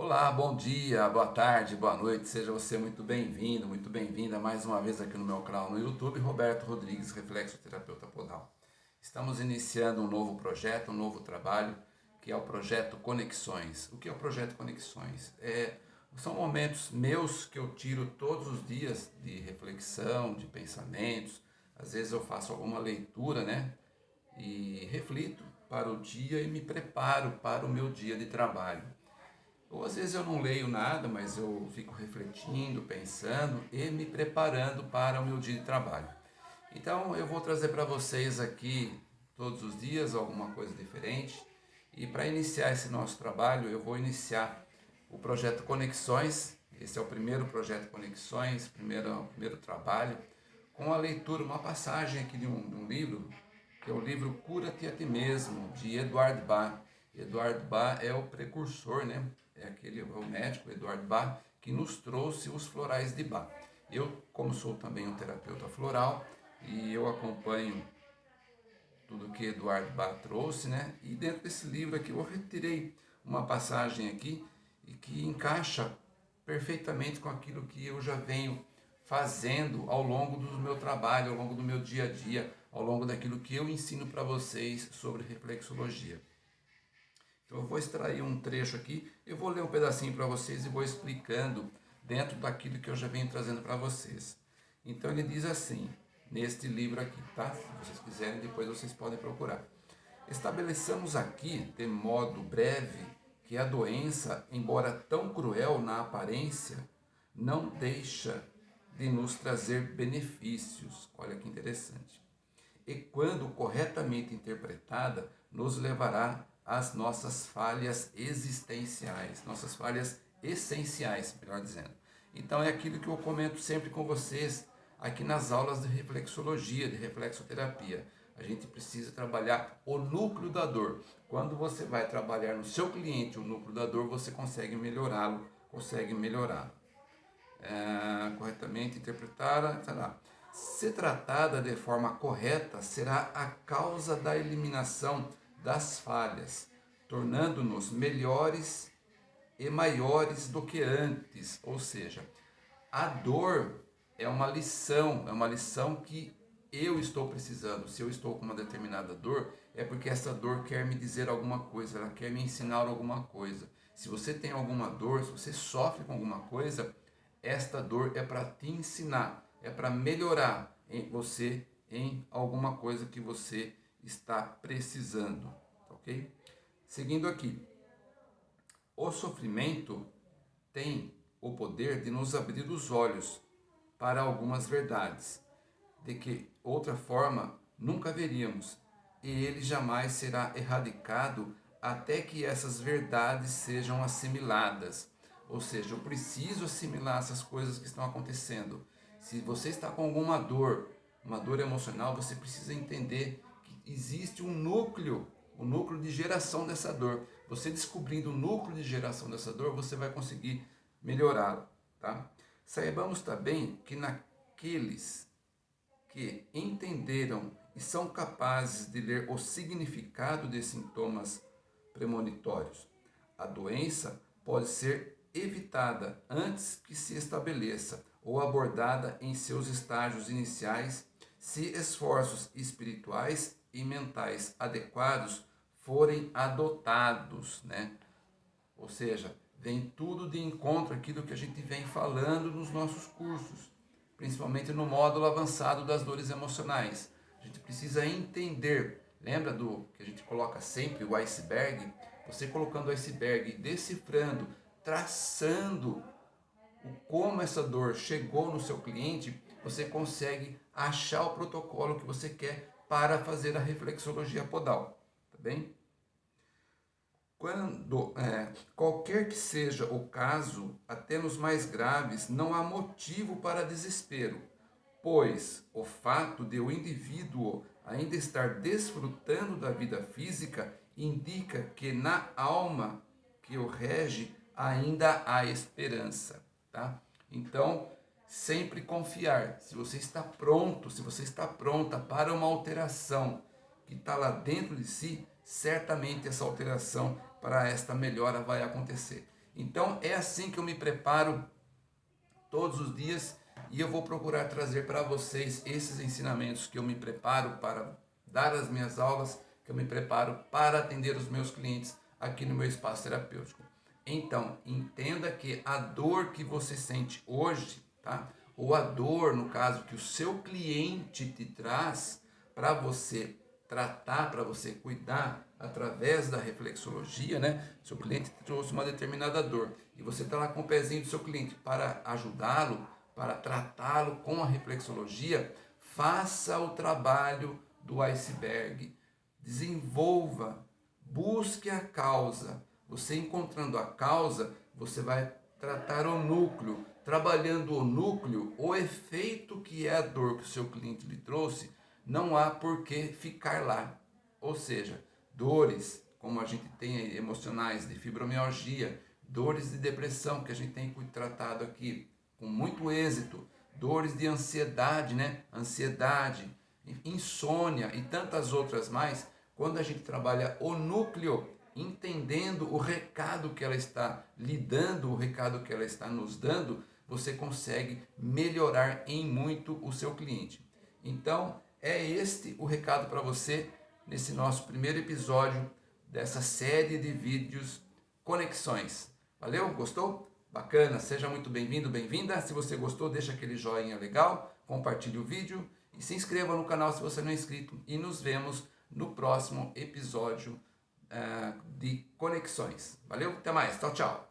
Olá, bom dia, boa tarde, boa noite, seja você muito bem-vindo, muito bem-vinda mais uma vez aqui no meu canal no YouTube, Roberto Rodrigues, Reflexoterapeuta Podal. Estamos iniciando um novo projeto, um novo trabalho, que é o projeto Conexões. O que é o projeto Conexões? É, são momentos meus que eu tiro todos os dias de reflexão, de pensamentos, às vezes eu faço alguma leitura, né? E reflito para o dia e me preparo para o meu dia de trabalho. Ou às vezes eu não leio nada, mas eu fico refletindo, pensando e me preparando para o meu dia de trabalho. Então eu vou trazer para vocês aqui todos os dias alguma coisa diferente. E para iniciar esse nosso trabalho, eu vou iniciar o projeto Conexões. Esse é o primeiro projeto Conexões, primeiro, primeiro trabalho, com a leitura, uma passagem aqui de um, de um livro, que é o livro Cura-te a ti mesmo, de Eduardo Bach. Eduardo Bach é o precursor, né? É aquele é o médico Eduardo Bach que nos trouxe os florais de Bach. Eu, como sou também um terapeuta floral, e eu acompanho tudo que Eduardo Bach trouxe, né? E dentro desse livro aqui eu retirei uma passagem aqui e que encaixa perfeitamente com aquilo que eu já venho fazendo ao longo do meu trabalho, ao longo do meu dia a dia, ao longo daquilo que eu ensino para vocês sobre reflexologia. Então eu vou extrair um trecho aqui, eu vou ler um pedacinho para vocês e vou explicando dentro daquilo que eu já venho trazendo para vocês. Então ele diz assim, neste livro aqui, tá? Se vocês quiserem, depois vocês podem procurar. Estabeleçamos aqui, de modo breve, que a doença, embora tão cruel na aparência, não deixa de nos trazer benefícios. Olha que interessante. E quando corretamente interpretada, nos levará as nossas falhas existenciais, nossas falhas essenciais, melhor dizendo. Então é aquilo que eu comento sempre com vocês aqui nas aulas de reflexologia, de reflexoterapia. A gente precisa trabalhar o núcleo da dor. Quando você vai trabalhar no seu cliente o núcleo da dor, você consegue melhorá-lo, consegue melhorá-lo. É, corretamente interpretada, lá. Se tratada de forma correta, será a causa da eliminação das falhas, tornando-nos melhores e maiores do que antes. Ou seja, a dor é uma lição, é uma lição que eu estou precisando. Se eu estou com uma determinada dor, é porque essa dor quer me dizer alguma coisa, ela quer me ensinar alguma coisa. Se você tem alguma dor, se você sofre com alguma coisa, esta dor é para te ensinar, é para melhorar em você em alguma coisa que você está precisando, tá ok? Seguindo aqui, o sofrimento tem o poder de nos abrir os olhos para algumas verdades, de que outra forma nunca veríamos, e ele jamais será erradicado até que essas verdades sejam assimiladas. Ou seja, eu preciso assimilar essas coisas que estão acontecendo. Se você está com alguma dor, uma dor emocional, você precisa entender existe um núcleo, o um núcleo de geração dessa dor. Você descobrindo o núcleo de geração dessa dor, você vai conseguir melhorá-la, tá? Saibamos também que naqueles que entenderam e são capazes de ler o significado de sintomas premonitórios, a doença pode ser evitada antes que se estabeleça ou abordada em seus estágios iniciais se esforços espirituais e mentais adequados forem adotados, né? Ou seja, vem tudo de encontro aquilo que a gente vem falando nos nossos cursos, principalmente no módulo avançado das dores emocionais. A gente precisa entender, lembra do que a gente coloca sempre o iceberg? Você colocando o iceberg, decifrando, traçando como essa dor chegou no seu cliente, você consegue achar o protocolo que você quer para fazer a reflexologia podal, tá bem? Quando, é, qualquer que seja o caso, até nos mais graves, não há motivo para desespero, pois o fato de o indivíduo ainda estar desfrutando da vida física indica que na alma que o rege ainda há esperança, tá? Então, sempre confiar. Se você está pronto, se você está pronta para uma alteração que está lá dentro de si, certamente essa alteração para esta melhora vai acontecer. Então, é assim que eu me preparo todos os dias e eu vou procurar trazer para vocês esses ensinamentos que eu me preparo para dar as minhas aulas, que eu me preparo para atender os meus clientes aqui no meu espaço terapêutico. Então, entenda que a dor que você sente hoje, tá? Ou a dor, no caso, que o seu cliente te traz para você tratar, para você cuidar através da reflexologia, né? Seu cliente trouxe uma determinada dor e você está lá com o pezinho do seu cliente para ajudá-lo, para tratá-lo com a reflexologia, faça o trabalho do iceberg, desenvolva, busque a causa. Você encontrando a causa, você vai tratar o núcleo. Trabalhando o núcleo, o efeito que é a dor que o seu cliente lhe trouxe, não há por que ficar lá. Ou seja, dores, como a gente tem emocionais de fibromialgia, dores de depressão que a gente tem tratado aqui com muito êxito, dores de ansiedade, né? Ansiedade, insônia e tantas outras mais, quando a gente trabalha o núcleo, entendendo o recado que ela está lhe dando, o recado que ela está nos dando, você consegue melhorar em muito o seu cliente. Então, é este o recado para você nesse nosso primeiro episódio dessa série de vídeos Conexões. Valeu? Gostou? Bacana, seja muito bem-vindo, bem-vinda. Se você gostou, deixa aquele joinha legal, compartilhe o vídeo e se inscreva no canal se você não é inscrito. E nos vemos no próximo episódio uh, de Conexões. Valeu? Até mais. Tchau, tchau.